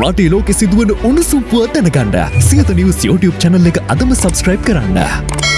රටේ ලෝකෙ සිදුවන උණුසුම්පුව දැනගන්න සියත නිවස් YouTube චැනල් එක අදම සබස්ක්‍රයිබ් කරන්න.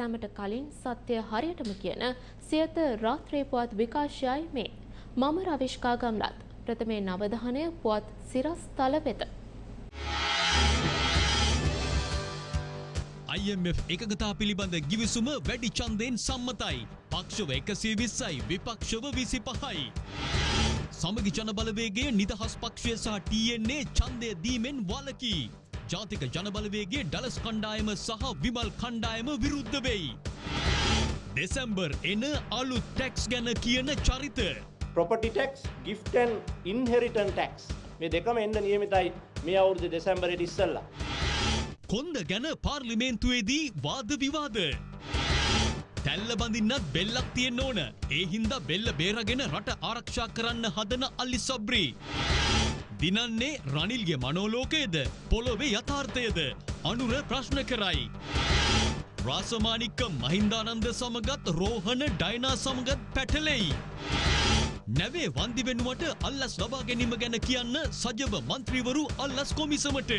සැමට කලින් සත්‍යය හරියටම කියන සියත රාත්‍රී පුවත් විකාශයයි මේ මම රවිශ්කා ගම්ලත් ප්‍රථමේ නවධානය පුවත් සිරස් තල වෙත. IMF එකගතා පිළිබඳ ගිවිසුම වැඩි චන්දයෙන් සම්මතයි. පක්ෂව එකසිය විස්සයි විපක්ෂව විසි පහයි. සමගි ජනබලවේගේ නිදහස් පක්ෂය සහ TNA චන්දය දීමෙන් වලකී. ජාතික ජනබලවේගේ ඩලස් කණ්ඩායම සහ විමල් කණ්ඩායම විරුද්ධ වෙයි. දෙසැම්බර් එන අලුත් ටැක්ස් ගැන කියන චරිත. ප්‍රොපටි ටෙක්ස් ගිෆ්ටන් ඉන්හෙරිටන් ටැක්ස් මේ දෙකම එන්න නියමිතයි මේ අවුරුදු දෙසැම්බරට ඉස්සල්ලා. කොන්ද ගැන පාර්ලිමේන්තුවේදී වාද විවාද. තැල්ල බඳින්නත් බෙල්ලක් තියෙන් ඕන. ඒ හින්දා බෙල්ල බේරගෙන රට ආරක්ෂා කරන්න හදන අල්ලි සබ්‍රී. දිනන්නේ රනිල්ගේ මනෝලෝකයේද පොළොවේ යථාර්ථයද අනුර ප්‍රශ්න කරයි. රාසමානික්ක මහින්දානන්ද සමගත් රෝහණ ඩයිනා සමගත් පැටලෙයි. නැවේ වන්දි වෙනුවට අල්ලස් ලබා ගැනීම ගැන කියන්න සජව මන්ත්‍රීවරු අල්ලස් කොමිසමට.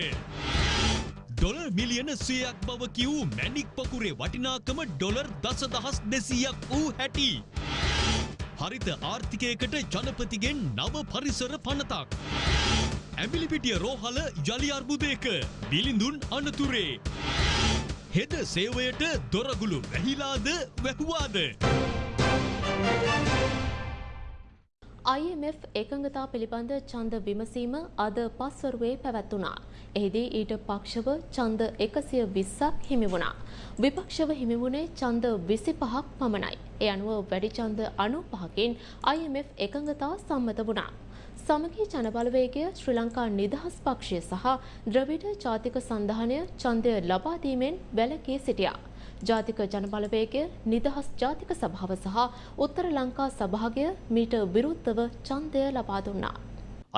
ඩොලර් මිලියන සයක් බව කිව් මැනික් පකුරේ වටිනාකම ඩොලර් දස දහස් දෙසීයක් වූ හැටි. හරිත ආර්ථිකයකට ජනපතිගෙන් නව පරිසර පනතක්. ඇමිලිපිටිය රෝහල යළි අර්බුදයක බිලිඳුන් අනතුරේ. හෙද සේවයට දොරගුළු වැහිලාද වැැහුවාද. IMF එකඟතා පිළිබඳ ඡන්ද විමසීම අද පස්වරුවේ පැවැත්වුණා. එහිදී ඊට පක්ෂව ඡන්ද 120ක් හිමි වුණා. විපක්ෂව හිමි වුණේ ඡන්ද 25ක් පමණයි. ඒ අනුව වැඩි ඡන්ද 95කින් IMF එකඟතා සම්මත වුණා. සමගී ජනබලවේගය ශ්‍රී ලංකා නිදහස් පක්ෂය සහ ද්‍රවිඩ ජාතික සන්ධානය ඡන්දය ලබා දීමෙන් වැළකී සිටියා. ජාතික ජනබලවේගය නිදහස් ජාතික සභාව සහ උත්තර ලංකා සභාගය මීට විරුද්ධව ඡන්දය ලබා දුන්නා.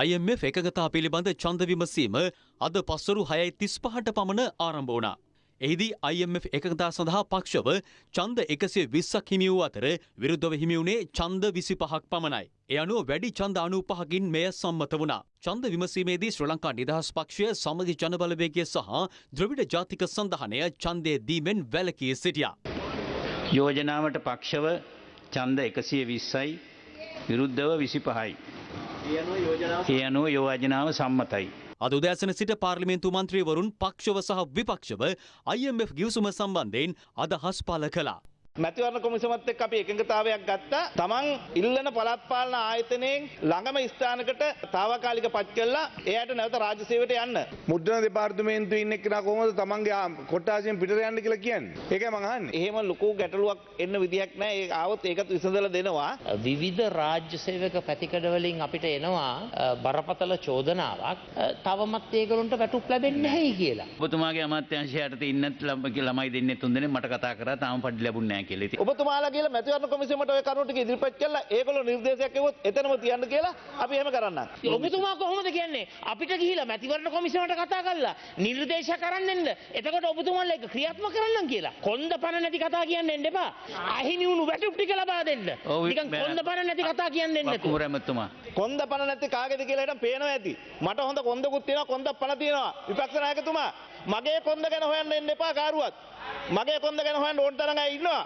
IMF එකගතා පිළිබඳ චන්ද විමසීම අද පස්සරු හයයි තිස් පහට පමණ ආරම්භ වුණා. එහිදී IMF එකගතා සඳහා පක්ෂව චන්ද එකසිය විස්සක් හිමි වූ අතර විරුද්ධව හිමිවුණේ චන්ද විසි පහක් පමණයි. එ අනුව වැඩි චන්ද අනු පහකින් මෙය සම්මත වුණා. චන්ද විමසීමේදී ශ්‍ර ලංකා නිදහස් පක්ෂය සමගි ජනබලවේගය සහ ද්‍රවිඩ ජාතික සඳහනය චන්දය දීමෙන් වැලකී සිටියා. යෝජනාවට පක්ෂව චන්ද එකසිය විස්සයි විරුද්ධව විසි පහයි. ඒ අනුව යෝජනාව සම්මතයි. අද උදෑසන සිට පාර්ලිමේන්තු මන්ත්‍රීවරුන් පක්ෂව සහ විපක්ෂව IMF ගිවිසුම සම්බන්ධයෙන් අදහස් පල කළා. මැතිවරණ කොමිසමත් එක්ක අපි එකඟතාවයක් ගත්තා. තමන් ඉල්ලන පළාත් පාලන ආයතනයෙන් ළඟම ස්ථානකට తాවකාලික පත් කළා එයාට නැවත රාජ්‍ය සේවයට යන්න. මුද්‍රණ දෙපාර්තමේන්තුවේ ඉන්න එක්කෙනා කොහොමද තමන්ගේ කොට්ටාසියෙන් පිටට යන්න කියලා කියන්නේ? ඒකයි මං අහන්නේ. එහෙම ලොකු ගැටලුවක් එන්න විදියක් නැහැ. ඒ ආවොත් ඒකත් විසඳලා දෙනවා. විවිධ රාජ්‍ය සේවක පැතිකඩවලින් අපිට එනවා බරපතල චෝදනාවක් තවමත් ඒගොල්ලන්ට වැටුප් ලැබෙන්නේ නැහැයි කියලා. ඔබතුමාගේ අමාත්‍යංශයට ඉන්නත් ළමයි දෙන්නේ තුන්දෙනෙක් මට කතා කරා තාම පඩි ලැබුණේ නැහැ කියලා. ඉතින් ඔබතුමාලා කියලා මැතිවරණ කොමිසමට ඔය කරුණු ටික ඉදිරිපත් කළා. ඒගොල්ලෝ නිර්දේශයක් එවුවොත් එතනම තියන්න කියලා අපි එහෙම කරන්නම්. ඔබතුමා කොහොමද කියන්නේ අපිට ගිහිලා මැතිවරණ කොමිසමට කතා කරලා නිර්දේශ කරන්න එන්න එතකොට ඔබතුමාලා ඒක ක්‍රියාත්මක කරන්න කියලා කොන්ද පණ නැති කතා කියන්න එන්න එපා අහිමි වුණු වැටුප් ටික ලබා දෙන්න නිකන් කොන්ද පණ නැති කතා කියන්න එන්න වක්කුමර ඇමතුමා කොන්ද පණ නැති කාගේද කියලා හිටන් පේනවා ඇති. මට හොඳ කොන්දකුත් තියෙනවා කොන්ද පණ තියෙනවා. විපක්ෂ નાයකතුමා මගේ කොන්ද ගැන හොයන්න එන්න එපා කාරුවත්. මගේ කොන්ද ගැන හොයන්න ඕන තරම් අය ඉන්නවා.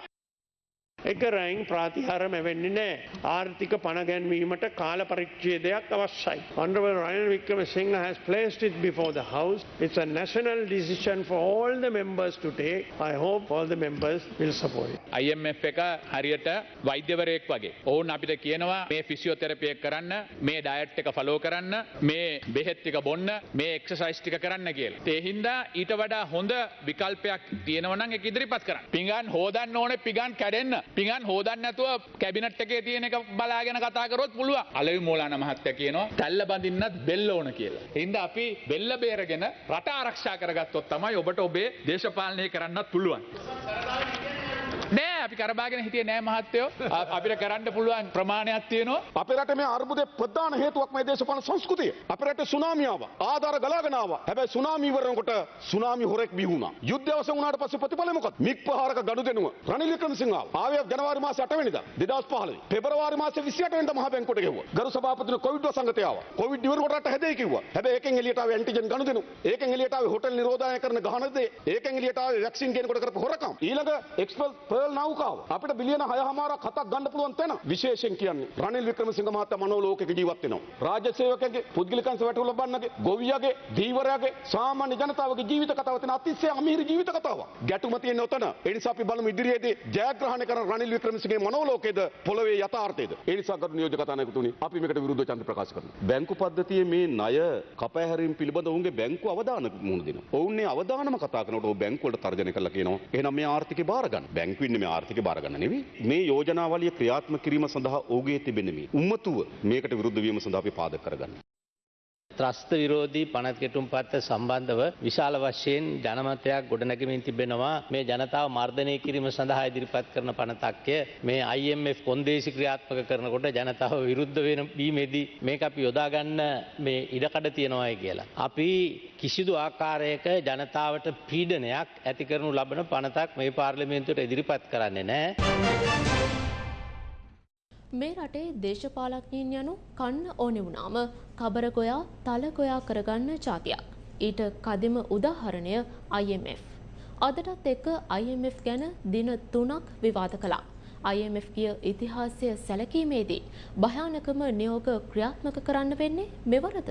එක රැයින් ප්‍රාතිහාර මැවෙන්නේ නෑ ආර්ථික පණගැන්වීමට කාල පරිච්ඡේදයක් අවශ්‍යයි. Honorable Ryan Wickremesinghe has placed it before the House. It's a national decision for all the members to take. I hope all the members will support it. IMF එක හරියට වෛද්‍යවරයෙක් වගේ. ඔවුන් අපිට කියනවා මේ ෆිසිියෝතෙරපිය කරන්න මේ ඩයට් එක ෆලෝ කරන්න මේ බෙහෙත් ටික බොන්න මේ එක්සසයිස් ටික කරන්න කියලා. ඒ හින්දා ඊට වඩා හොඳ විකල්පයක් තියෙනවනම් ඒක ඉදිරිපත් කරන්න. පිඟන් හෝදන්න ඕනේ පිඟන් කැඩෙන්න. පිඟන් හෝදන්න නැතුව කැබිනට් එකේ තියෙන එක බලාගෙන කතා කරොත් පුළුවන්. අලවි මූලාන මහත්තයා කියනවා තැල්ල බඳින්නත් බෙල්ල ඕන කියලා. හින්ද අපි බෙල්ල බේරගෙන රට ආරක්ෂා කරගත්තොත් තමයි ඔබට ඔබේ දේශපාලනය කරන්නත් පුළුවන්. නෑ අපි කරබාගෙන හිටිය නෑ මහත්තයෝ අ- අපිට කරන්න පුළුවන් ප්‍රමාණයක් තියෙනවා අපේ රට මේ අර්බුදේ ප්‍රධාන හේතුවක් මේ දේශපාලන සංස්කෘතිය. අපේ රටේ සුනාමිය ආවා. ආධාර ගලාගෙන ආවා. හැබැයි සුනාමි ඉවරනකොට සුනාමි හොරෙක් බිහි වුණා. යුද්ධය අවසන් වුණාට පස්සේ ප්‍රතිඵලය මොකක්ද? මික් ප්‍රහාරක ගනුදෙනුව. රනිල් වික්‍රමසිංහ ආවා. ආවේ ජනවාරි මාසේ 8 වෙනිදා 2015. පෙබරවාරි මාසේ 28 වෙනිදා මහ බැංකුවට ගෙවුවා. ගරු සභාපතිතුමා කොවිඩ් වසංගතය ආවා. කොවිඩ් ඉවරනකොට රට හැදෙයි කිව්වා. හැබැයි ඒකෙන් එළියට ආවේ ඇන්ටිජන් ගනුදෙනු. ඒකෙන් එළියට ආවේ හොටෙල් නිරෝධායන කරන ගහන දේ. ඒකෙන් එළියට ආවේ වැක්සින් කෙනකොට කරපු හොරකම්. ඊළඟ එක්ස්පල් පර්ල් නෞකාව. අපිට බිලියන 6මාරක් හතක් ගන්න පුළුවන් තැන. විශේෂයෙන් කියන්නේ රනිල් වික්‍රමසිංහ මහත්තයා මනෝලෝකයක ජීවත් වෙනවා. රාජ්‍ය සේවකගේ පුද්ගලිකංශ වැටුප් ලබන්නගේ ගොවියගේ ධීවරයාගේ සාමාන්‍ය ජනතාවගේ ජීවිත කතාව තියෙන අතිශය අමිහිරි ජීවිත කතාවක්. ගැටුම තියෙන ඔතන. ඒ නිසා අපි බලමු ඉදිරියේදී ජයග්‍රහණය කරන රනිල් වික්‍රමසිංහගේ මනෝලෝකයේද පොළවේ යථාර්ථයේද. ඒ නිසා ගරු නියෝජක කතානායකතුනි අපි මේකට විරුද්ධව ඡන්ද ප්‍රකාශ කරනවා. බැංකු පද්ධතියේ මේ ණය කපෑහැරීම් පිළිබඳ ඔවුන්ගේ බැංකු අවධාන මුහුණ දෙනවා. ඔවුන්නේ අවධානම කතා කරනකොට ඔව් බැංකු වලට තර්ජනය කළා කියනවා. එහෙනම් මේ ආර්ථිකය බාර ගන්න. බැංකු ඉන්නේ මේ ආර්ථිකය බාර ගන්න නෙවෙයි. මේ යෝජනාවලිය ක්‍රියාත්මක කිරීම සඳහා ඔහුගේ තිබෙන මේ උම්මතුව මේකට විරුද්ධ වීම සඳහා අපි පාදක කරගන්න. ත්‍රස්ත විරෝධී පනත් කෙටුම් පත්ත සම්බන්ධව විශාල වශයෙන් ජනමතයක් ගොඩනැගමින් තිබෙනවා මේ ජනතාව මර්ධනය කිරීම සඳහා ඉදිරිපත් කරන පනතක්ය මේ IMF කොන්දේසි ක්‍රියාත්මක කරනකොට ජනතාව විරුද්ධ වෙන බීමේදී මේක අපි යොදාගන්න මේ ඉඩකඩ තියෙනවායි කියලා. අපි කිසිදු ආකාරයක ජනතාවට පීඩනයක් ඇති කරනු ලබන පනතක් මේ පාර්ලිමේන්තුවට ඉදිරිපත් කරන්නේ නෑ. මේ රටේ දේශපාලඥයින් යනු කන්න ඕනෙ වුණාම කබර ගොයා තල ගොයා කරගන්න ජාතියක්. ඊට කදිම උදාහරණය IMF. අදටත් එක්ක IMF ගැන දින තුනක් විවාද කළා. IMF කිය ඉතිහාසය සැලකීමේදී භයානකම නියෝග ක්‍රියාත්මක කරන්න වෙන්නේ මෙවරද.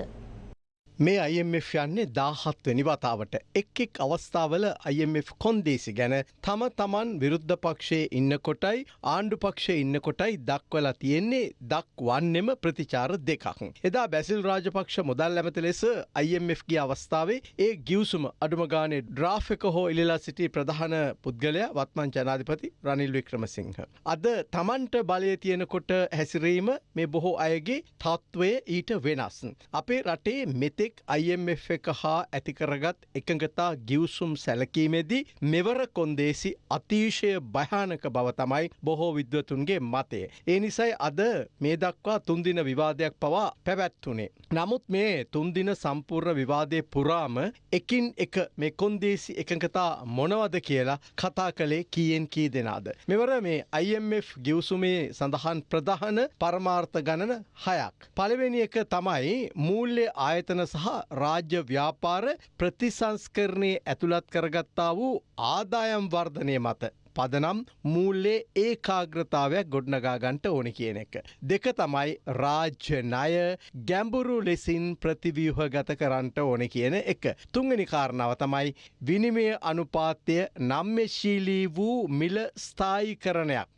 මේ IMF යන්නේ දාහත්වනි වතාවට එක් එක් අවස්ථාවල IMF කොන්දේසි ගැන තම තමන් විරුද්ධ පක්ෂයේ ඉන්න කොටයි ආණ්ඩු පක්ෂය ඉන්න කොටයි දක්වලා තියෙන්නේ දක්වන්නෙම ප්‍රතිචාර දෙකක්. එදා බැසිල් රාජපක්ෂ මුදල් ඇමති ලෙස IMF ගිය අවස්ථාවේ ඒ ගියවසුම අඩුමගානේ ඩ්‍රාෆ් එක හෝ ඉල්ලලා සිටි ප්‍රධාන පුද්ගලයා වත්මන් ජනාධිපති රනිල් වික්‍රමසිංහ. අද තමන්ට බලය තියෙනකොට හැසිරීම මේ බොහෝ අයගේ තත්ත්වය ඊට වෙනස්. අපේ රටේ මෙතෙක් IMF එක හා ඇතිකරගත් එකඟතා ගිවසුම් සැලකීමේදී මෙවර කොන්දේසි අතිශය භයානක බව තමයි බොහෝ විද්වතුන්ගේ මතය. ඒ නිසයි අද මේ දක්වා තුන්දින විවාදයක් පවා පැවැත්වනේ. නමුත් මේ තුන්දින සම්පූර්ණ විවාදය පුරාම එකින් එක මේ කොන්දේසි එකඟතා මොනවද කියලා කතා කළේ කීයෙන් කී දෙනාද. මෙවර මේ IMF ගිවසුමේ සඳහන් ප්‍රධාන පරමාර්ථ ගණන හයක්. පළවෙනි එක තමයි මූල්‍ය ආයතන සහ රාජ්‍ය ව්‍යාපාර ප්‍රතිසංස්කරණය ඇතුළත් කරගත්තා වූ ආදායම් වර්ධනය මත. පදනම් මූල්ලේ ඒකාග්‍රතාවයක් ගොඩනගාගන්ට ඕන කියන එක. දෙක තමයි රාජ්‍ය ණය ගැඹුරු ලෙසින් ප්‍රතිවියහ ගත කරන්නට ඕන කියන එක. තුංගනි කාරණාව තමයි විනිමය අනුපාත්‍යය නම්මශීලී වූ මිල ස්ථායි කරණයක්.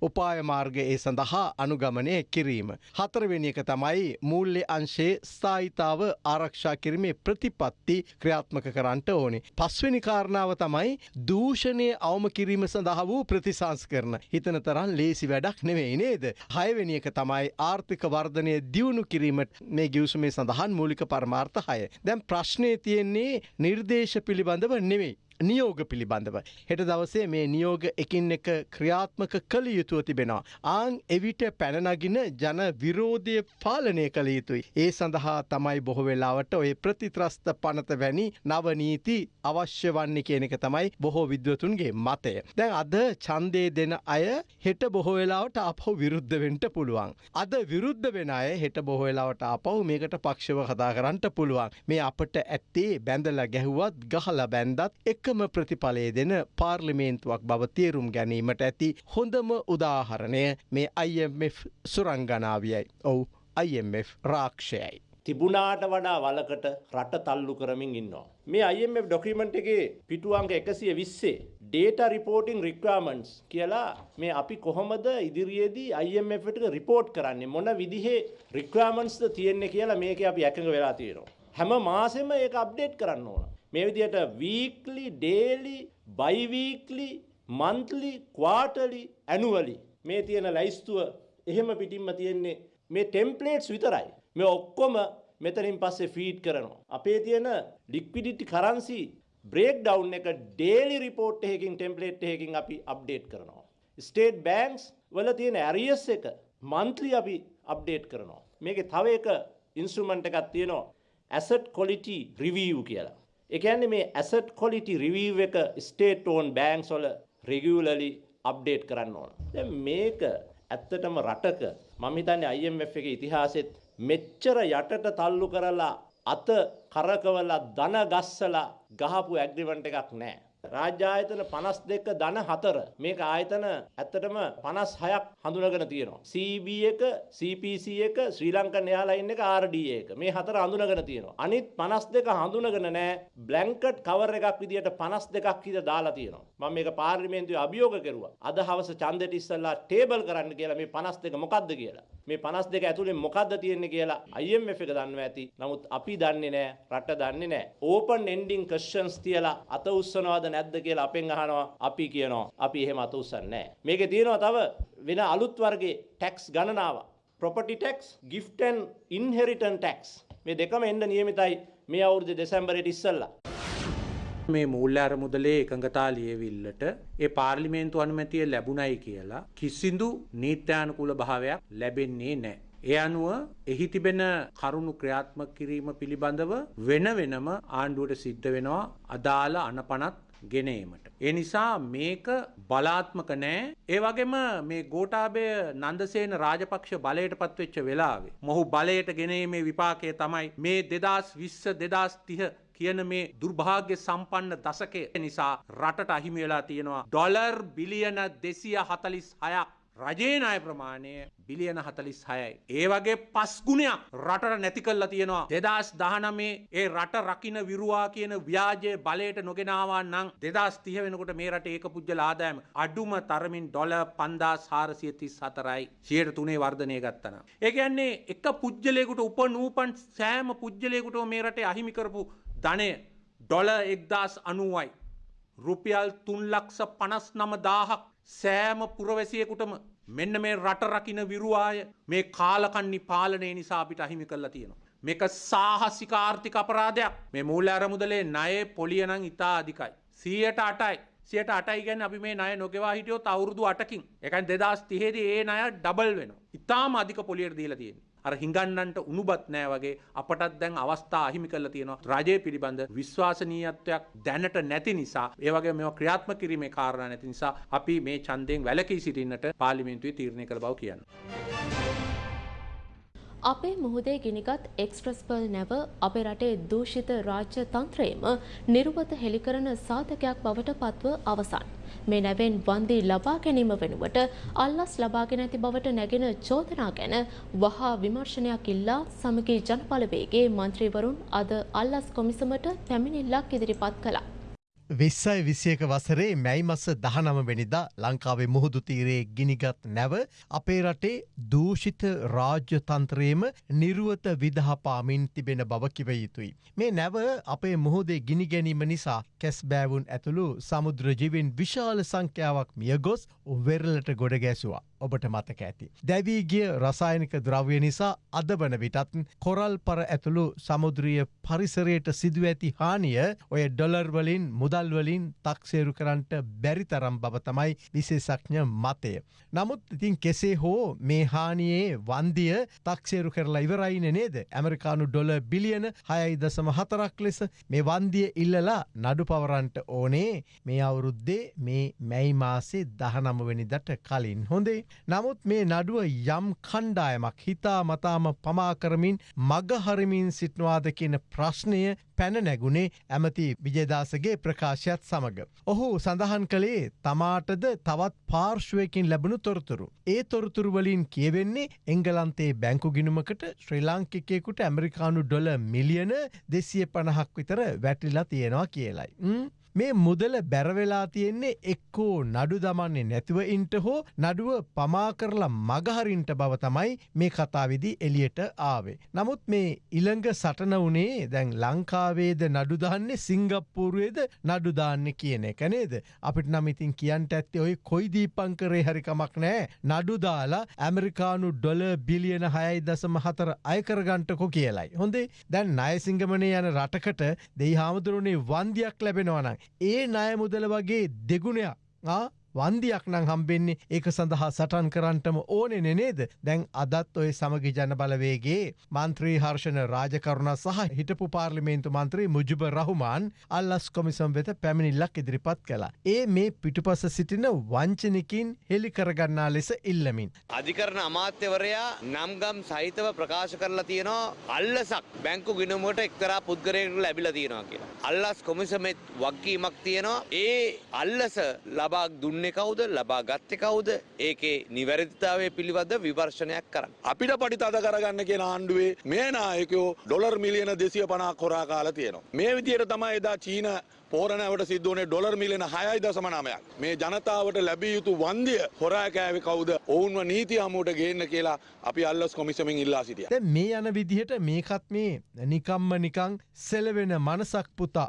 උපාය මාර්ග ඒ සඳහා අනුගමනය කිරීම. හතරවෙනි එක තමයි මූල්‍ය අංශයේ ස්ථායිතාව ආරක්ෂා කිරීමේ ප්‍රතිපත්ති ක්‍රියාත්මක කරන්නට ඕනේ. පස්වෙනි කාරණාව තමයි දූෂණය අවම කිරීම සඳහා වූ ප්‍රතිසංස් කරන. හිතන තරන් ලේසි වැඩක් නෙවෙයි නේද. හයවෙනි එක තමයි ආර්ථික වර්ධනය දියුණු කිරීමට මේ ගිවසුමේ සඳහන් මූලික පරමාර්ථ හය. දැන් ප්‍රශ්නය තියෙන්නේ නිර්දේශ පිළිබඳව නෙවෙයි. නියෝග පිළිබඳව. හෙට දවසේ මේ නියෝග එකින් එක ක්‍රියාත්මක කළ යුතුව තිබෙනවා. ආං එවිට පැනනගින ජන විරෝධය පාලනය කළ යුතුයි. ඒ සඳහා තමයි බොහෝ වෙලාවට ඔය ප්‍රතිත්‍රස්ත පනත වැනි නවනීති අවශ්‍ය වන්නේ කියන එක තමයි බොහෝ විද්වතුන්ගේ මතය. දැන් අද ඡන්දය දෙන අය හෙට බොහෝ වෙලාවට අපහු විරුද්ධ වෙන්න පුළුවන්. අද විරුද්ධ වෙන අය හෙට බොහෝ වෙලාවට ආපහු මේකට පක්ෂව කතා කරන්න පුළුවන්. මේ අපට ඇත්තේ බැඳලා ගැහුවත් ගහලා බැන්දත් එක එකම ප්‍රතිඵලය දෙන පාර්ලිමේන්තුවක් බව තේරුම් ගැනීමට ඇති හොඳම උදාහරණය මේ IMF සුරංගනාවියයි. ඔවු IMF රාක්ෂයයි. තිබුණාට වඩා වලකට රට තල්ලු කරමින් ඉන්නවා. මේ IMF ඩොකිමන්ට් එකේ පිටුවංක එකසිය විස්සේ ඩේට රිපෝටිං රික්වමන්ස් කියලා මේ අපි කොහොමද ඉදිරියේදී IMF එකට රිපෝට් කරන්නේ මොන විදිහේ රික්වමන්ස්ද තියෙන්නේ කියලා මේක අපි එකඟ වෙලා තියෙනවා. හැම මාසෙම ඒක අප්ඩේට් කරන්න ඕන. මේ විදිහට වීක්ලි ඩේලි බයිවීක්ලි මන්ත්ලි ක්වාටලි ඇනුවලි මේ තියෙන ලයිස්තුව එහෙම පිටින්ම තියෙන්නේ මේ ටෙම්පලේට්ස් විතරයි. මේ ඔක්කොම මෙතනින් පස්සේ ෆීඩ් කරනවා. අපේ තියෙන ලික්විඩිටි කරන්සි බ්‍රේක් ඩවුන් එක ඩේලි රිපෝට් එකකින් ටෙම්පලේට් එකකින් අපි අප්ඩේට් කරනවා. ස්ටේට් බෑන්ක්ස් වල තියෙන ඇරියස් එක මන්ත්ලි අපි අප්ඩේට් කරනවා. මේක තව එක ඉන්ස්ට්‍රමන්ට් එකක් තියෙනවා ඇසට් කොලිටි රිවිව් කියලා. එකන්නේ මේ ඇසට් කොලිටි රිවිව් එක ස්ටේට් ඕන් බෑන්ක්ස් වල රෙගියුලලි අප්ඩේට් කරන්න ඕන. දැන් මේක ඇත්තටම රටක මම හිතන්නේ IMF එකේ ඉතිහාසෙත් මෙච්චර යටට තල්ලු කරලා අත කරකවලා ධන ගස්සලා ගහපු ඇග්‍රිමන්ට් එකක් නැහැ. රාජ්‍ය ආයතන 52 ධන 4 මේක ආයතන ඇත්තටම 56ක් හඳුනගෙන තියෙනවා. CB එක, CPC එක, ශ්‍රී ලංකන් එයාලයින් එක, RDA එක. මේ හතර හඳුනගෙන තියෙනවා. අනිත් 52 හඳුනගෙන නැහැ. බ්ලැන්කට් කවර් එකක් විදියට 52ක් විතර දාලා තියෙනවා. මම මේක පාර්ලිමේන්තුවේ අභියෝග කරුවා. අද හවස ඡන්දෙට ඉස්සෙල්ලා ටේබල් කරන්න කියලා මේ 52 මොකද්ද කියලා. මේ 52 ඇතුලේ මොකද්ද තියෙන්නේ කියලා IMF එක දන්නවා ඇති. නමුත් අපි දන්නේ නැහැ. රට දන්නේ නැහැ. ඕපන් එන්ඩින් ක්වෙස්චන්ස් තියලා අත උස්සනවාද නැද්ද කියලා අපෙන් අහනවා. අපි කියනවා අපි එහෙම අත උස්සන්නේ නැහැ. මේකේ තියෙනවා තව වෙන අලුත් වර්ගයේ ටැක්ස් ගණනාවක්. property tax, gift and inheritance tax. මේ දෙකම එන්න නියමිතයි මේ අවුරුදු දෙසැම්බරයට ඉස්සෙල්ලා. මේ මූල්‍ය අරමුදලේ එකඟතා ලියවිල්ලට ඒ පාර්ලිමේන්තු අනුමැතිය ලැබුණයි කියලා කිසිදු නීත්‍යානුකූල භාවයක් ලැබෙන්නේ නැහැ. ඒ අනුව එහි තිබෙන කරුණු ක්‍රියාත්මක කිරීම පිළිබඳව වෙන වෙනම ආණ්ඩුවට සිද්ධ වෙනවා අදාළ අනපනත් ගෙනීමට. ඒ නිසා මේක බලාත්මක නෑ. ඒ වගේම මේ ගෝඨාභය නන්දසේන රාජපක්ෂ බලයට පත්වෙච්ච වෙලාවේ මොහු බලයට ගෙනීමේ විපාකය තමයි මේ 2020 2030 කියන මේ දුර්භාග්‍ය සම්පන්න දශකය නිසා රටට අහිමි වෙලා තියෙනවා ඩොලර් බිලියන 246ක් රජයේ ණය ප්‍රමාණය බිලියන 46යි. ඒ වගේ පස් ගුණයක් රටට නැති කරලා තියෙනවා. 2019 ඒ රට රකින්න විරුවා කියන ව්‍යාජය බලයට නොගෙන ආවා නම් 2030 වෙනකොට මේ රටේ ඒක පුජ්‍යල ආදායම අඩුම තරමින් ඩොලර් 5434යි. 103 වර්ධනය ගත්තා ඒ කියන්නේ එක පුජ්‍යලයකට උපනූපන් සෑම පුජ්‍යලයකටම මේ රටේ අහිමි කරපු ධනය ඩොල එක්දස් අනුවයි. රුපියල් තුන්ලක්ෂ පනස් නම දාහක් සෑම පුරවැසියකුටම මෙන්න මේ රට රකින විරුවාය මේ කාලකන්නි පාලනය නිසා අපිට අහිමි කරලා තියෙනවා. මේක සාහසිකාර්ථික අපරාධයක් මේ මූල්‍ය අරමුදලේ ණයේ පොලියනං ඉතා අධිකයි. සීයට අටයි. සියට අටයි ගැන අපි මේ ණය නොගෙවා හිටියොත් අවුරුදු අටකින්. එකන් දෙදස් තිහෙදි ඒ ණය ඩබල් වෙනවා. ඉතාම අධික පොලියට දීලා තියෙන්නේ. අර හිඟන්නන්ට උනුබත් නෑ වගේ අපටත් දැන් අවස්ථා අහිමි කරලා තියෙනවා රජය පිළිබඳ විශ්වාසනීයත්වයක් දැනට නැති නිසා ඒ වගේ මේවා ක්‍රියාත්මක කිරීමේ කාරණා නැති නිසා අපි මේ ඡන්දයෙන් වැළකී සිටින්නට පාර්ලිමේන්තුවේ තීරණය කළ බව කියනවා. අපේ මුහුදේ ගිනිගත් එක්ස්ප්‍රස් පර්ල් නැව අපේ රටේ දූෂිත රාජ්‍ය තන්ත්‍රයේම නිර්වත හෙළිකරන සාධකයක් බවට පත්ව අවසන්. මේ නැවෙන් වන්දි ලබා ගැනීම වෙනුවට අල්ලස් ලබාගෙන ඇති බවට නැගෙන චෝදනා ගැන වහා විමර්ශනයක් ඉල්ලා සමගී ජනපලවේගේ මන්ත්‍රීවරුන් අද අල්ලස් කොමිසමට පැමිණිල්ලක් ඉදිරිපත් කළා. විස්සයි විසියක වසරේ මැයි මස දහනම වෙනිදා ලංකාවේ මුහුදු තීරයේ ගිනිගත් නැව අපේ රටේ දූෂිත රාජ්‍ය තන්ත්‍රයේම නිරුවත විදහපාමින් තිබෙන බව කිව යුතුයි. මේ නැව අපේ මුහුදේ ගිනි ගැනීම නිසා කැස් බෑවුන් ඇතුළු සමුද්‍රජීවින් විශාල සංඛ්‍යාවක් මියගොස් වෙරලට ගොඩ ගැසවා. ඔබට මතක ඇති. දැවීගිය රසායනික ද්‍රව්‍ය නිසා අද වන විටත් කොරල් පර ඇතුළු සමුද්‍රිය පරිසරයට සිදුව ඇති හානිය ඔය ඩොලර්වලින් මුදල්වලින් තක්සේරු කරන්නට බැරිතරම් බව තමයි විශේෂඥ මතය. නමුත් ඉතින් කෙසේ හෝ මේ හානියේ වන්දිය තක්සේරු කරලා ඉවරයින නේද. ඇමරිකානු ඩොල බිලියන හයයි දසම හතරක් ලෙස මේ වන්දිය ඉල්ලලා නඩු පවරන්ට ඕනේ මේ අවුරුද්දේ මේ මැයි මාසේ දහනමවැනිදට කලින් හොඳේ. නමුත් මේ නඩුව යම් කණ්ඩායමක් හිතා මතාම පමාකරමින් මගහරමින් සිටනවාද කියන ප්‍රශ්නය පැන නැගුණේ ඇමති විජේදාසගේ ප්‍රකාශයත් සමඟ. ඔහු සඳහන් කළේ තමාටද තවත් පාර්ශ්වයකින් ලැබුණු තොරතුරු. ඒ තොරතුරුවලින් කියවෙන්නේ එංගලන්තේ බැංකු ගිනුමකට ශ්‍රී ලාංකිකයෙකුට ඇමරිකානු ඩොල මිලියන දෙසිය පණහක් විතර වැටිලා තියෙනවා කියලයි. මේ මුදල බැරවෙලා තියෙන්නේ එක්කෝ නඩු දමන්නේ නැතිව ඉන්ට හෝ නඩුව පමා කරලා මගහරින්ට බව තමයි මේ කතාවිදි එලියට ආවේ. නමුත් මේ ඉළඟ සටන වනේ දැන් ලංකාවේද නඩුදාන්නේ සිංගප්පූරුවේද නඩුදාන්න කියන එක නේද. අපිට නමිතින් කියන්ට ඇත්තේ ඔයි කොයි දීපංකරේ හරිකමක් නෑ නඩුදාලා ඇමරිකානු ඩොල බිලියන හයයි දසම හතර අයකරගන්ටකො කියලයි. හොඳේ දැන් නයසිංගමනය යන රටකට දෙයි හාමුදුරුවනේ වන්දියක් ලැබෙනවනම්. ඒ නය මුදල වගේ දෙගුණයක් වන්දියක් නං හම්බෙන්නේ ඒක සඳහා සටන් කරන්ටම ඕනෙ නේද දැන් අදත් ඔය සමගි ජන බලවේගේ මන්ත්‍රී හර්ෂණ රාජකරුණ සහ හිටපු පාර්ලිමේන්තු මන්ත්‍රී මුජුබ රහුමාන් අල්ලස් කොමිසම් වෙත පැමිණිල්ලක් ඉදිරිපත් කලා. ඒ මේ පිටුපස සිටින වංචනිකින් හෙළි කරගන්නා ලෙස ඉල්ලමින්. අධිකරන අමාත්‍යවරයා නම්ගම් සහිතව ප්‍රකාශ කරලා තියෙනවා අල්ලසක් බැංකු ගිනුමට එක්තරා පුද්ගරයකට ලැබිලා තියෙනවා කියලා. අල්ලස් කොමිසමෙත් වක්කීමක් තියෙනවා ඒ අල්ලස ලබා දුන්නේ කවුද ලබා ගත්තේ කවුද ඒකේ නිවැරදිතාවය පිළිබඳ විවර්ශනයක් කරන්න. අපිට පටිතද කරගන්න කියෙන ආණ්ඩුවේ මේ නායකයෝ ඩොලර් මිලියන දෙසිය පනක් කොරා කාල තියෙනවා. මේ විදියට තමයි එදා චීන පෝරණවට සිද්ධුවනේ ඩොලර් මිලියන හයයි දසම නමයක්. මේ ජනතාවට ලැබිය යුතු වන්දිය හොරාකෑවි කවුද ඔවුන්ව නීති හමුවට ගේන්න කියලා අපි අල්ලස් කොමිසමින් ඉල්ලා සිටිය. මේ යන විදිහට මේකත් මේ නිකම්ම නිකං සෙලවෙන මනසක් පුතා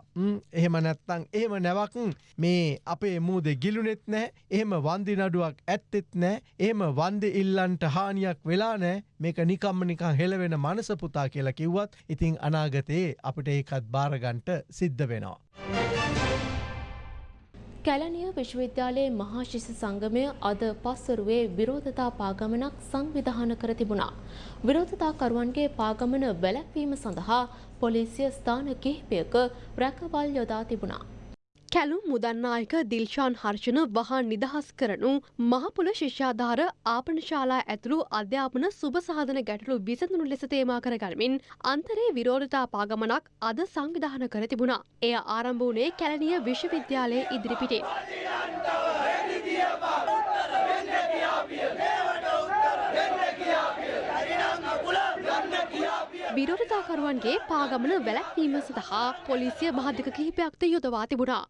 එහෙම නැත්තං එහෙම නැවක් මේ අපේ මූද ගිලුනෙත් නෑ එහෙම වන්දි නඩුවක් ඇත්තෙත් නෑ එහෙම වන්දි ඉල්ලන්ට හානියක් වෙලා නෑ මේක නිකම්ම නිකං හෙලවෙන මනස පුතා කියලා කිව්වත් ඉතිං අනාගතයේ අපිට ඒකත් භාරගන්ට සිද්ධ වෙනවා. කැලනිය විශ්වවිද්‍යාලයේ මහා ශිෂ්‍ය සංගමය අද පස්වරුවේ විරෝධතා පාගමනක් සංවිධාන කර තිබුණා. විරෝධතාකරුවන්ගේ පාගමන වැළැක්වීම සඳහා පොලිසිය ස්ථාන කිහිපයක රැකවල් යොදා තිබුණා. කැලුම් මුදන්නායක දිල්ශාන් හර්ෂණ වහා නිදහස් කරනු මහපොල ශිෂ්‍යාධාර ආපනශාලා ඇතුළු අධ්‍යාපන සුභසාධන ගැටලු විසඳනු ලෙස තේමා කරගනිමින් අන්තරේ විරෝධතා පාගමනක් අද සංවිධාන කර තිබුණා. එය ආරම්භ වුණේ කැලනිය විශ්වවිද්‍යාලයේ ඉදිරිපිටේ. විරෝධතාකරුවන්ගේ පාගමන වැලැක්වීම සඳහා පොලිසිය මහදික කිහිපයක්ද යොදවා තිබුණා.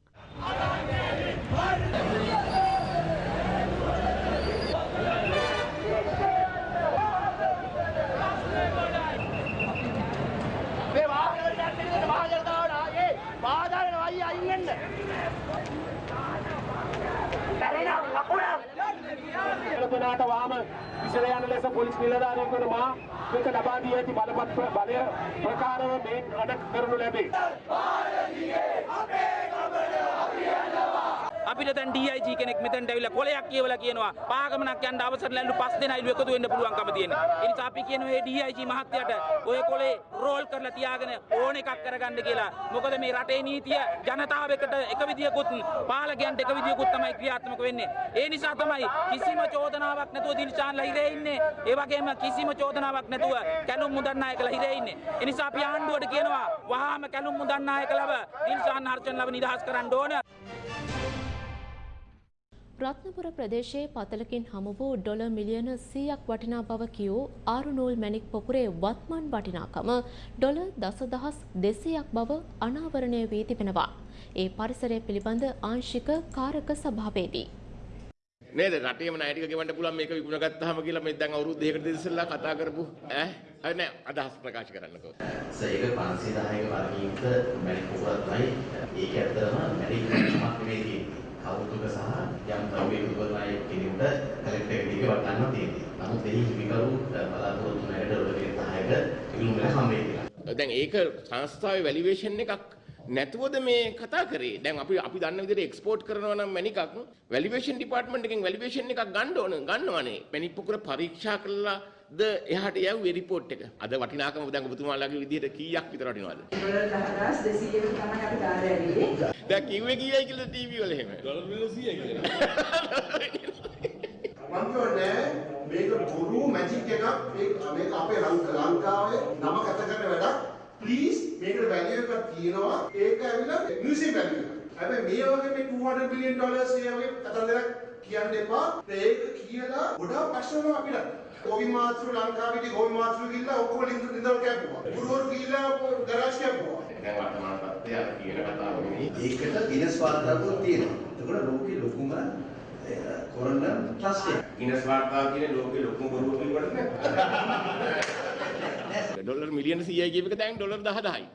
එලපනාට වාම විසල යන ලෙස පොලිස් නිලධාරියෙකුට මා මේක ලබා දී ඇති බලපත් බලය ප්‍රකාරව මේ අඩ කරනු ලැබේ. අපිට දැන් DIG කෙනෙක් මෙතනට ඇවිල්ලා කොලයක් කියවලා කියනවා පාගමනක් යන්න අවසර ලැබු පස් දෙනයිලු එකතු වෙන්න පුළුවන්කම තියෙනවා. ඒ නිසා අපි කියනවා මේ DIG මහත්තයාට ඔය කොලේ රෝල් කරලා තියාගෙන ඕන එකක් කරගන්න කියලා. මොකද මේ රටේ නීතිය ජනතාවකට එක විදියකුත් පාලකයන්ට එක විදියකුත් තමයි ක්‍රියාත්මක වෙන්නේ. ඒ නිසා තමයි කිසිම චෝදනාවක් නැතුව දිල්ෂාන්ලා හිරේ ඉන්නේ. ඒ වගේම කිසිම චෝදනාවක් නැතුව කැලුම් මුදන්නායකලා හිරේ ඉන්නේ. ඒ නිසා අපි ආණ්ඩුවට කියනවා වහාම කැලුම් මුදන්නායකලව දිල්ෂාන් හර්ෂන්ලව නිදහස් කරන්න ඕන. රත්නපුර ප්‍රදේශයේ පතලකින් හමු වූ ඩොල මිලියන 100ක් වටිනා බව කියූ ආරු නූල් මැණික් පොකුරේ වත්මන් වටිනාකම ඩොල දසදහස් 200ක් බව අනාවරණය වී තිබෙනවා. ඒ පරිසරය පිළිබඳ ආංශික කාරක සභාවේදී. නේද? රටේම ණය ටික ගෙවන්න පුළුවන් මේක විකුණ ගත්තාම කියලා මේ දැන් අවුරුදු දෙකකට ඉස්සෙල්ලා කතා කරපු ඈ? අය නෑ. අදහස් ප්‍රකාශ කරන්නකෝ. ඒක 510ක වර්ගීකృత මැණික් පොකුරක් තමයි. ඒක ඇත්තටම මැණික් මක් නෙවෙයි තියෙන්නේ කවුරුක සහ යම් ද්‍රව්‍ය විවරණය කෙනෙකුට කලෙක්ටර් එකේ වටන්න තියෙනවා. නමුත් එහි හිමිකරු බලාපොරොත්තු නැරෙට රුපියල් 10ක ඉල්ලුම් වෙන හම්බෙයි කියලා. දැන් ඒක සංස්ථාවේ වැලියේෂන් එකක් නැතුවද මේ කතා කරේ දැන් අපි අපි දන්න විදිහට එක්ස්පෝර්ට් කරනවා නම් මැනිකක් වැලියේෂන් ඩිපාර්ට්මන්ට් එකෙන් වැලියේෂන් එකක් ගන්න ඕන ගන්නවනේ මැනික් පොකුර පරීක්ෂා කළා ද එහාට යව්වේ රිපෝට් එක. අද වටිනාකම දැන් ඔබතුමාලාගේ විදිහට කීයක් විතර වටිනවද? ඩොලර් 10200කට තමයි අපි දාලා ඇවිල්ලා. දැන් කිව්වේ කීයයි කියලා ටීවී වල එහෙම. ඩොලර් මිලියන 100යි කියලා. කියන්නේ මේක බොරු මැජික් එකක් මේක අපේ ලංකාවේ නම කත කරන වැඩක් ප්ලීස් මේකට වැලියු එකක් තියෙනවා ඒක ඇවිල්ලා මියුසියම් වැලියු. හැබැයි මේ වගේ මේ 200 බිලියන් ඩොලර්ස් ඒ වගේ කතන්දරක් කියන්න එපා. ඒක කියලා ගොඩාක් ප්‍රශ්න අපිට. ගොවි මාත්‍රු ලංකාවේදී ගොවි මාත්‍රු ගිහිල්ලා ඔක්කොම ලින්ද නිදල් කැපුවා. ගුරුවරු ගිහිල්ලා ගරාජ් කැපුවා. දැන් වර්තමාන තත්ත්වය අර කියන කතාව නෙමෙයි. ඒකට ගිනස් වාර්තාවකුත් තියෙනවා. එතකොට ලෝකේ ලොකුම කොරන ට්‍රස්ට් එක. ගිනස් වාර්තාව කියන්නේ ලෝකේ ලොකුම බොරුව පිළිවෙලට නෑ. ඩොලර් මිලියන 100යි කියප එක දැන් ඩොලර් 10000යි.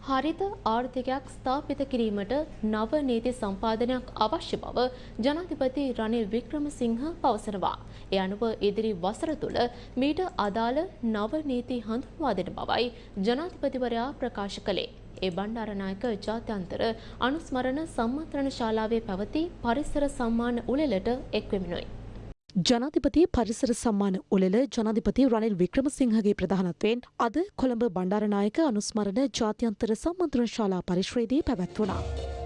හරිත ආර්ථිකයක් ස්ථාපිත කිරීමට නව නීති සම්පාදනයක් අවශ්‍ය බව ජනාධිපති රනිල් වික්‍රමසිංහ පවසනවා. ඒ අනුව ඉදිරි වසර තුළ මීට අදාළ නව නීති හඳුන්වා දෙන බවයි ජනාධිපතිවරයා ප්‍රකාශ කළේ. ඒ බණ්ඩාරනායක ජාත්‍යන්තර අනුස්මරණ සම්මන්ත්‍රණ ශාලාවේ පැවති පරිසර සම්මාන උළෙලට එක්වෙමිනුයි. ජනාධිපති පරිසර සම්මාන උළෙල ජනාධිපති රනිල් වික්‍රමසිංහගේ ප්‍රධානත්වයෙන් අද කොළඹ බණ්ඩාරනායක අනුස්මරණ ජාත්‍යන්තර සම්මන්ත්‍රණ ශාලා පරිශ්‍රයේදී පැවැත්වුණා.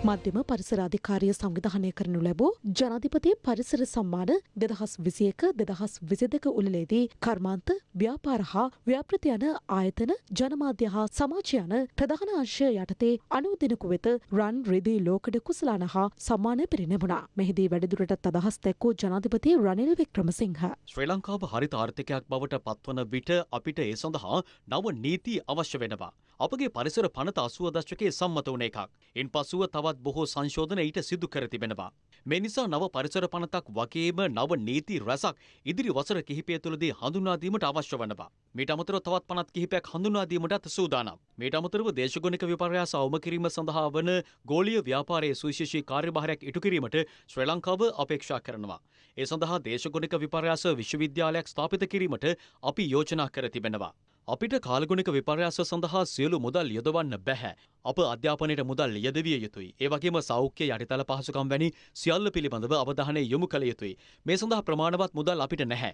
මධ්‍යම පරිසර අධිකාරිය සංවිධානය කරනු ලැබූ ජනාධිපති පරිසර සම්මාන දෙදහස් විසියක දෙදහස් විසිදක උළලේදී කර්මාන්ත ව්‍යාපාර හා ව්‍යාපෘති යන ආයතන ජනමාධ්‍ය හා සමාජ යන ප්‍රධාන අංශය යටතේ අනුදිනකු වෙත රන් රිදී ලෝකඩ කුසලාන හා සම්මානය පිරිනැමුණා. මෙහිදී වැඩිදුරටත් අදහස් දැක්වූ ජනාධිපති රනිල් වික්‍රමසිංහ. ශ්‍රී ලංකාව හරිත ආර්ථිකයක් බවට පත්වන විට අපිට ඒ සඳහා නව නීති අවශ්‍ය වෙනවා. අපගේ පරිසර පනත අසුව දශකයේ සම්මත වන එකක්. ඉන් පසුව තවත් බොහෝ සංශෝධන ඊට සිදු කර තිබෙනවා. මේ නිසා නව පරිසර පනතක් වගේම නව නීති රැසක් ඉදිරි වසර කිහිපය තුළදී හඳුනාදීමට අවශ්‍ය වනවා. මීට අමතරව තවත් පනත් කිහිපයක් හඳුනාදීමටත් සූදානම්. මීට අමතරව දේශගුණික විපර්යාස අවම කිරීම සඳහා වන ගෝලීය ව්‍යාපාරයේ සුවිශේෂී කාර්යභාරයක් ඉටු කිරීමට ශ්‍රී ලංකාව අපේක්ෂා කරනවා. ඒ සඳහා දේශගුණික විපර්යාස විශ්වවිද්‍යාලයක් ස්ථාපිත කිරීමට අපි යෝජනා කර තිබෙනවා. අපිට කාලගුණික විපර්යාස සඳහා සියලු මුදල් යොදවන්න බැහැ. අප අධ්‍යාපනයට මුදල් යෙදවිය යුතුයි. ඒ වගේම සෞඛ්‍ය යටිතල පහසුකම් වැනි සියල්ල පිළිබඳව අවධානය යොමු කළ යුතුයි. මේ සඳහා ප්‍රමාණවත් මුදල් අපිට නැහැ.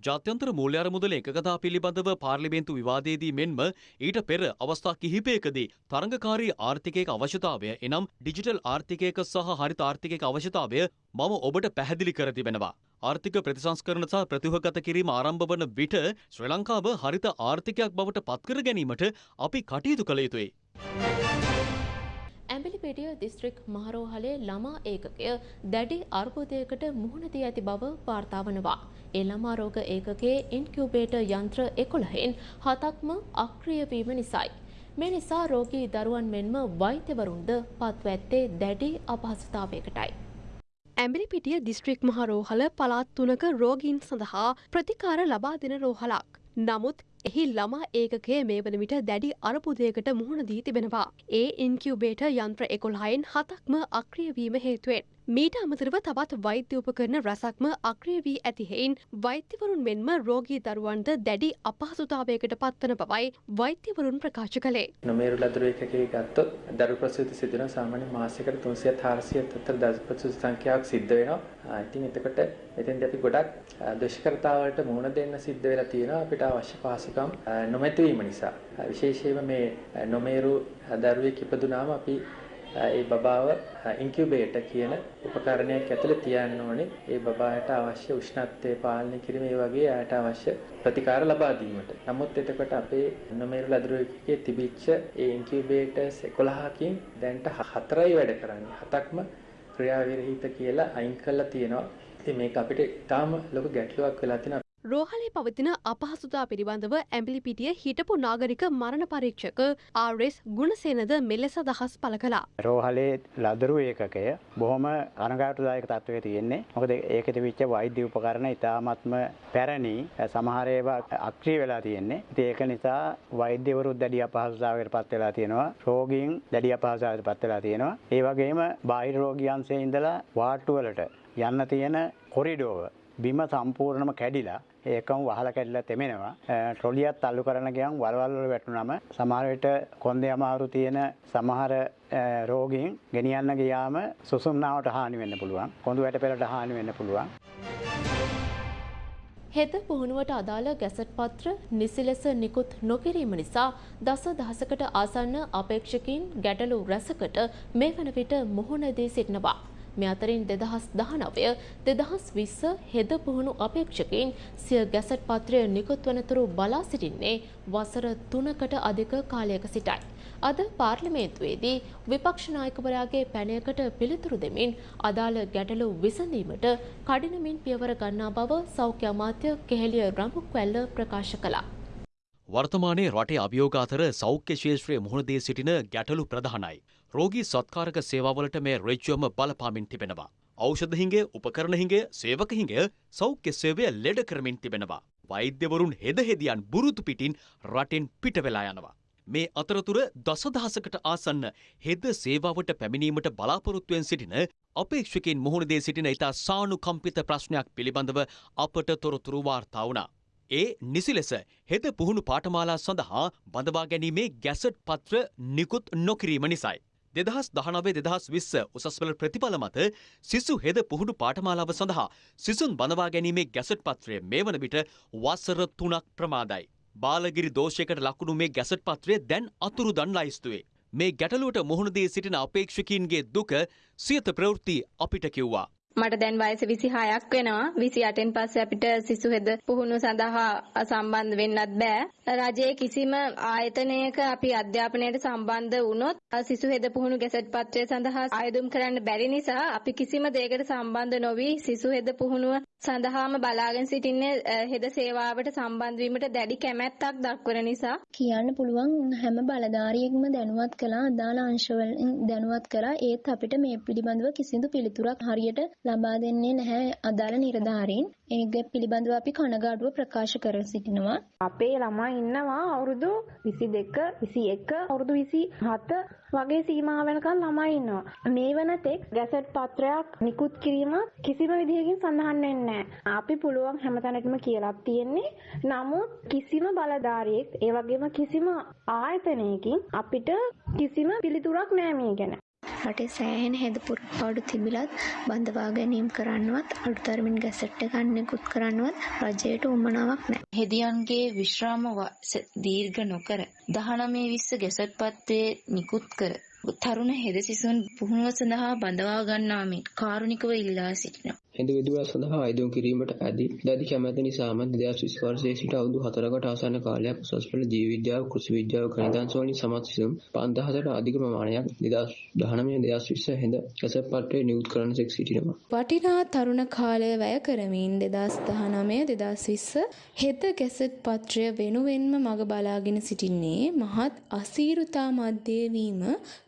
ජාත්‍යන්තර මූල්‍ය අරමුදල එකගතා පිළිබඳව පාර්ලිමේන්තු විවාදයේදී මෙන්ම ඊට පෙර අවස්ථා කිහිපයකදී තරඟකාරී ආර්ථිකයක අවශ්‍යතාවය එනම් ඩිජිටල් ආර්ථිකයක සහ හරිත ආර්ථිකයක අවශ්‍යතාවය මම ඔබට පැහැදිලි කර තිබෙනවා. ආර්ථික ප්‍රතිසංස්කරණ සහ ප්‍රතිවගත කිරීම ආරම්භ වන විට ශ්‍රී ලංකාව හරිත ආර්ථිකයක් බවට පත්කර ගැනීමට අපි කටයුතු කළ යුතුයි. ඇඹිලිපිටිය දිස්ත්‍රික් මහරෝහලේ ළමා ඒකකය දැඩි අර්බුදයකට මුහුණ දී ඇති බව වාර්තා වනවා. ඒ ළමා රෝග ඒකකයේ ඉන්කියුබේටර් යන්ත්‍ර 11න් හතක්ම අක්‍රිය වීම නිසායි. මේ නිසා රෝගී දරුවන් මෙන්ම වෛද්‍යවරුන්ද පත්ව ඇත්තේ දැඩි අපහසුතාවයකටයි. ඇඹිලිපිටිය දිස්ත්‍රික් මහ රෝහල පළාත් තුනක රෝගීන් සඳහා ප්‍රතිකාර ලබා දෙන රෝහලක්. නමුත් එහි ළමා ඒකකය මේ වන විට දැඩි අරපුදයකට මුහුණ දී තිබෙනවා. ඒ ඉන්කියුබේට යන්ත්‍ර එකොල්හයින් හතක්ම අක්‍රියවීම හේතුවෙන්. මීට අමතරව තවත් වෛද්‍ය උපකරන රසක්ම අක්‍රිය වී ඇති හෙයින් වෛද්‍යවරුන් මෙන්ම රෝගී දරුවන්ද දැඩි අපහසුතාවයකට පත්වන බවයි වෛද්‍යවරුන් ප්‍රකාශ කළේ. නොමේරු ලදරු එකකේ ගත්තොත් දරු ප්‍රසූති සිදුවන සාමාන්‍ය මාසයකට 300 400 අතර දරු ප්‍රසූති සංඛ්‍යාවක් සිද්ධ වෙනවා. ඉතින් එතකොට එතෙන්දී අපි ගොඩක් දුෂ්කරතාවලට මුහුණ දෙන්න සිද්ධ වෙලා තියෙනවා අපිට අවශ්‍ය පහසුකම් නොමැතිවීම නිසා. විශේෂයෙන්ම මේ නොමේරු දරුවෙක් ඉපදුනාම අපි ඒ බබාව ඉන්කියුබේටර් කියන උපකරණයක් ඇතුලේ තියන්න ඕනේ. ඒ බබාට අවශ්‍ය උෂ්ණත්වය පාලනය කිරීම ඒ වගේ ආයට අවශ්‍ය ප්‍රතිකාර ලබා දීමට. නමුත් එතකොට අපේ නොමේරු ලදරුවෙක්ගේ තිබිච්ච ඒ ඉන්කියුබේටර්ස් 11කින් දැන්ට හතරයි වැඩ කරන්නේ. හතක්ම ක්‍රියාවිරහිත කියලා අයින් කරලා තියෙනවා. ඉතින් මේක අපිට ඊටාම ලොකු ගැටලුවක් වෙලා තියෙනවා. රෝහලේ පවතින අපහසුතා පිළිබඳව ඇම්බිලිපිටිය හිටපු නාගරික මරණ පරීක්ෂක ආරෙස් ගුණසේනද මෙලෙස දහස් පළ කළා. රෝහලේ ලදරු ඒකකය බොහොම අනගාටුදායක තත්ත්වයේ තියෙන්නේ. මොකද ඒකෙ තිබිච්ච වෛද්‍ය උපකරණ ඉතාමත්ම පැරණි සමහර ඒවා අක්‍රිය වෙලා තියෙන්නේ. ඉතින් ඒක නිසා වෛද්‍යවරු දැඩි අපහසුතාවයකට පත් වෙලා තියෙනවා. රෝගීන් දැඩි අපහසුතාවයකට පත් වෙලා තියෙනවා. ඒ වගේම බාහිර රෝගියන්සේ ඉඳලා වාට්ටු වලට යන්න තියෙන කොරිඩෝව බිම සම්පූර්ණම කැඩිලා ඒකම වහලා කැඩිලා තෙමෙනවා. ට්‍රොලියක් තල්ලු කරන ගියන් වලවල් වල වැටුනම සමහර විට කොන්දේ අමාරු තියෙන සමහර රෝගීන් ගෙනියන්න ගියාම සුසුම්නාවට හානි වෙන්න පුළුවන්. කොඳු වැටපෙළට හානි වෙන්න පුළුවන්. හෙද පුහුණුවට අදාළ ගැසට් පත්‍ර නිසි ලෙස නිකුත් නොකිරීම නිසා දස දහසකට ආසන්න අපේක්ෂකින් ගැටලු රැසකට මේ වන විට මුහුණ දී සිටිනවා. මේ අතරින් දෙදහස් දහනවය දෙදහස් විස්ස හෙද පුහුණු අපේක්ෂකයින් සිය ගැසට් පත්‍රය නිකුත් වනතුරු බලා සිටින්නේ වසර තුනකට අධික කාලයක සිටයි. අද පාර්ලිමේන්තුවේදී විපක්ෂ නායකවරයාගේ පැනයකට පිළිතුරු දෙමින් අදාළ ගැටලු විසඳීමට කඩිනමින් පියවර ගන්නා බව සෞඛ්‍ය අමාත්‍ය කෙහෙලිය රඹුක්වැල්ල ප්‍රකාශ කළා. වර්තමානයේ රටේ අභියෝග අතර සෞඛ්‍ය ශේෂත්‍රයේ මුහුණදී සිටින ගැටලු ප්‍රධානයි. රෝගී සත්කාරක සේවාවලට මේ රෙජ්ජුවම බලපාමින් තිබෙනවා. ඖෂධ හිඟය, උපකරණ හිඟය, සේවක හිඟය සෞඛ්‍ය සේවය ලෙඩ කරමින් තිබෙනවා. වෛද්‍යවරුන් හෙදහෙදියන් බුරුතු පිටින් රටෙන් පිට වෙලා යනවා. මේ අතරතුර දසදහසකට ආසන්න හෙද සේවාවට පැමිණීමට බලාපොරොත්තුවෙන් සිටින අපේක්ෂකයින් මුහුණදේ සිටින ඉතා සානුකම්පිත ප්‍රශ්නයක් පිළිබඳව අපට තොරතුරු වාර්තා වුණා. ඒ නිසි ලෙස හෙද පුහුණු පාඨමාලා සඳහා බඳවා ගැනීමේ ගැසට් පත්‍ර නිකුත් නොකිරීම නිසයි. දෙදහස් දහනවේ දෙදහස් විස්ස උසස්වල ප්‍රතිඵල මත සිසු හෙද පුහුණු පාඨමාලාව සඳහා සිසුන් බඳවා ගැනීමේ ගැසට් පත්‍රය මේ වන විට වසර තුනක් ප්‍රමාදයි. බාලගිරි දෝෂයකට ලකුණු මේ ගැසට් පත්‍රය දැන් අතුරුදන් ලයිස්තුවේ. මේ ගැටලුවට මුහුණදී සිටින අපේක්ෂකීන්ගේ දුක සියත ප්‍රවෘත්ති අපිට කිව්වා. මට දැන් වයස 26ක් වෙනවා. 28න් පස්සේ අපිට සිසු හෙද පුහුණුව සඳහා සම්බන්ධ වෙන්නත් බෑ. රජයේ කිසිම ආයතනයක අපි අධ්‍යාපනයට සම්බන්ධ වුණොත් සිසු හෙද පුහුණු ගැසට් පත්‍රය සඳහා ආයදුම් කරන්න බැරි නිසා අපි කිසිම දෙයකට සම්බන්ධ නොවි සිසු හෙද පුහුණුව සඳහාම බලාගෙන සිටින්නේ හෙද සේවාවට සම්බන්ධ වීමට දැඩි කැමැත්තක් දක්වන නිසා. කියන්න පුළුවන් හැම බලධාරියෙක්ම දැනුවත් කළා. අදාළ අංශවලින් දැනුවත් කරා ඒත් අපිට මේ පිළිබඳව කිසිදු පිළිතුරක් හරියට ලබා දෙන්නේ නැහැ අදාළ නිලධාරීන්. ඒක පිළිබඳව අපි කනගාටුව ප්‍රකාශ කර සිටිනවා. අපේ ළමා ඉන්නවා අවුරුදු 22 21 අවුරුදු 27 වගේ සීමා වෙනකන් ළමයි ඉන්නවා. මේ වන තෙක් ගැසට් පත්‍රයක් නිකුත් කිරීම කිසිම විදිහකින් සඳහන් වෙන්නේ අපි පුළුවන් හැමතැනකම කියලා තියෙන්නේ. නමුත් කිසිම බලධාරියෙක් ඒ වගේම කිසිම ආයතනයකින් අපිට කිසිම පිළිතුරක් නෑ මේ ගැන. රටේ සෑහෙන හෙද පුරපාඩු තිබිලත් බඳවා ගැනීම් කරන්නවත් අඩුතරමින් ගැසට් එකක් නිකුත් කරන්නවත් රජයට උවමනාවක් නැහැ. හෙදියන්ගේ විශ්‍රාම දීර්ඝ නොකර 19 20 ගැසට් පත්‍රයේ නිකුත් කර තරුණ හෙද සිසුන් පුහුණුව සඳහා බඳවා ගන්නා මෙන් කාරුණිකව ඉල්ලා සිටිනවා. හෙද විදුවා සඳහා අයිදුම් කිරීමට ඇති දැඩි කැමැති නිසාම 2020 වර්ෂයේ සිට අවුරුදු 4කට ආසන්න කාලයක් උසස් පෙළ ජීව විද්‍යාව, කෘෂි විද්‍යාව, ගණිතාංශ වලින් සමත් සිසුන් 5000ට අධික ප්‍රමාණයක් 2019 2020 හෙද කැසට් පත්‍රයේ නිකුත් කරන සෙක් සිටිනවා. වටිනා තරුණ කාලය වැය කරමින් 2019 2020 හෙද කැසට් පත්‍රය වෙනුවෙන්ම මග බලාගෙන සිටින්නේ මහත් අසීරුතා මැද්දේ වීම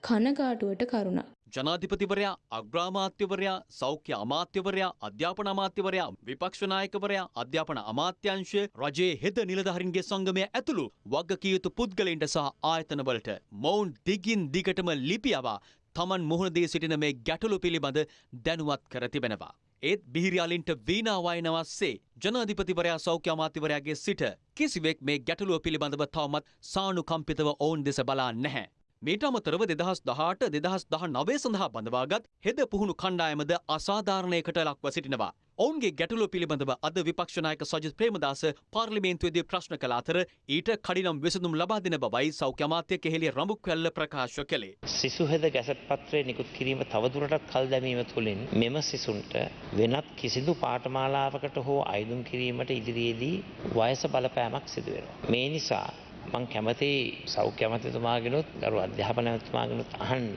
කනගාටුවට කරුණක්. ජනාධිපතිවරයා අග්‍රාමාත්‍යවරයා සෞඛ්‍ය අමාත්‍යවරයා අධ්‍යාපන අමාත්‍යවරයා විපක්ෂ නායකවරයා අධ්‍යාපන අමාත්‍යංශය රජයේ හෙද නිලධහරින්ගේ සංගමය ඇතුළු වගකිය යුතු පුද්ගලයින්ට සහ ආයතනවලට මොවුන් දිගින් දිගටම ලිපියවා තමන් මුහුණදී සිටින මේ ගැටලු පිළිබඳ දැනුවත් කර තිබෙනවා. ඒත් බිහිරියාලින්ට වීනාවායනවස්සේ ජනාධිපතිවරයා සෞඛ්‍ය අමාත්‍යවරයාගේ සිට කිසිවෙක් මේ ගැටලුව පිළිබඳව තවමත් සානුකම්පිතව ඔවුන් දෙස බලා නැහැ. මීට අමතරව දෙදහස් දහට දෙදහස් දහ නවේ සඳහා බඳවාගත් හෙද පුහුණු කණ්ඩායමද අසාධාරණයකට ලක්ව සිටිනවා. ඔවුන්ගේ ගැටලුව පිළිබඳව අද විපක්ෂනායක සජිත් ප්‍රේමදාස පාර්ලිමේන්තුවේදී ප්‍රශ්න කළ අතර ඊට කඩිනම් විසඳුම් ලබා දෙන බවයි සෞඛ්‍ය අමාත්‍ය කෙහෙලිය රඹුක්වැල්ල ප්‍රකාශ කළේ. සිසු හෙද ගැසට් පත්‍රය නිකුත් කිරීම තවදුරටත් කල් දැමීම තුළින් මෙම සිසුන්ට වෙනත් කිසිදු පාඨමාලාවකට හෝ අයිදුම් කිරීමට ඉදිරියේදී වයස බලපෑමක් සිදු වෙනවා. මේ නිසා මං කැමති සෞඛ්‍ය අමතිතුමාගෙනුත් ගරු අධ්‍යාපන ඇමතිතුමාගෙනුත් අහන්න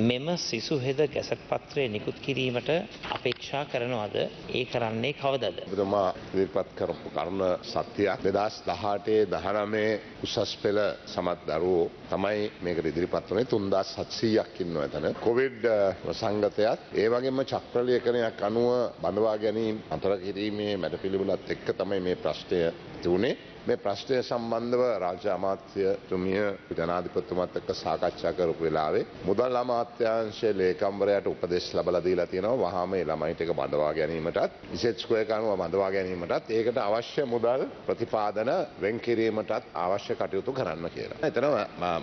මෙම සිසු හෙද ගැසට් පත්‍රය නිකුත් කිරීමට අපේක්ෂා කරනවද ඒ කරන්නේ කවදද? ඔබතුමා ඉදිරිපත් කරපු කරුණ සත්‍යයක් 2018 19 උසස් පෙළ සමත් දරුවෝ තමයි මේකට ඉදිරිපත් වුණේ 3700ක් ඉන්නවා එතන. කොවිඩ් සංගතයත් ඒ වගේම චක්‍රලේඛනයක් අනුව බඳවා ගැනීම අතර කිරීමේ මැඩපිළිවෙලත් එක්ක තමයි මේ ප්‍රශ්නය තිබුණේ. මේ ප්‍රශ්නය සම්බන්ධව රාජ්‍ය අමාත්‍යතුමිය ජනාධිපතිතුමත් එක්ක සාකච්ඡා කරපු වෙලාවේ මුදල් අමාත්‍යාංශයේ ලේකම්වරයාට උපදෙස් ලබලා දීලා තියෙනවා වහාම මේ ළමයි ටික බඳවා ගැනීමටත් විශේෂ ස්කෝයර් අනුව බඳවා ගැනීමටත් ඒකට අවශ්‍ය මුදල් ප්‍රතිපාදන වෙන් කිරීමටත් අවශ්‍ය කටයුතු කරන්න කියලා. එතන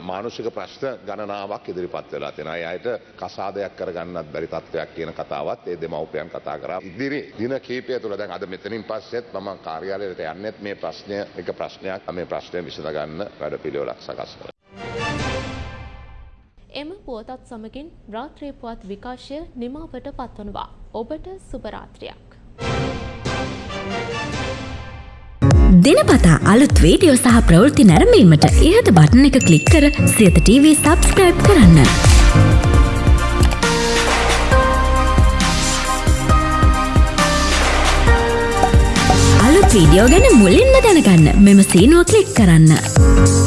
මානසික ප්‍රශ්න ගණනාවක් ඉදිරිපත් වෙලා තියෙනවා. ඒ අයට කසාදයක් කරගන්නත් බැරි තත්ත්වයක් කියන කතාවත් ඒ දෙමව්පියන් කතා කරා. ඉදිරි දින කීපය තුළ දැන් අද මෙතනින් පස්සෙත් මම කාර්යාලයට යන්නෙත් මේ ප්‍රශ්නය එක ප්‍රශ්නයක් මේ ප්‍රශ්නය විසඳගන්න වැඩ පිළිවෙලක් සකස් කර. එම පුවතත් සමගින් රාත්‍රී පුවත් විකාශය නිමාවට පත්වනවා. ඔබට සුභරාත්‍රයක්. දෙනපතා අලුත් වීඩියෝ සහ ප්‍රවෘත්ති නැරඹීමට ඉහත බටන එක ක්ලික් කර සියත TV සබස්ක්‍රයිබ් කරන්න. වීඩියෝ ගැන මුලින්ම දැනගන්න මෙම සීනුව ක්ලික් කරන්න.